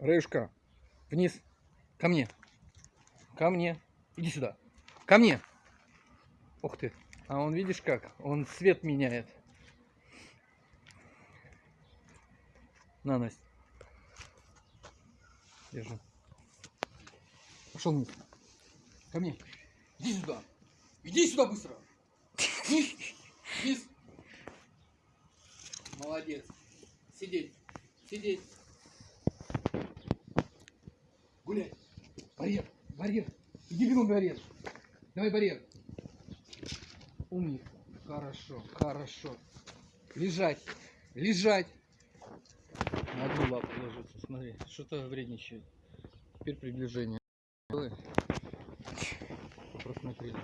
Раюшка, вниз. Ко мне. Ко мне. Иди сюда. Ко мне. Ух ты. А он, видишь как? Он цвет меняет. На, Настя. Держи. Пошел вниз. Ко мне. Иди сюда. Иди сюда быстро. Вниз. Вниз. Молодец. Сидеть. Сидеть. Гулять. Барьер. Барьер. Иди бегом барьер. Давай барьер. Умник. Хорошо. Хорошо. Лежать. Лежать. На одну лапу ложится. Смотри, что-то вредничает. Теперь приближение. Ой. Просмотрели.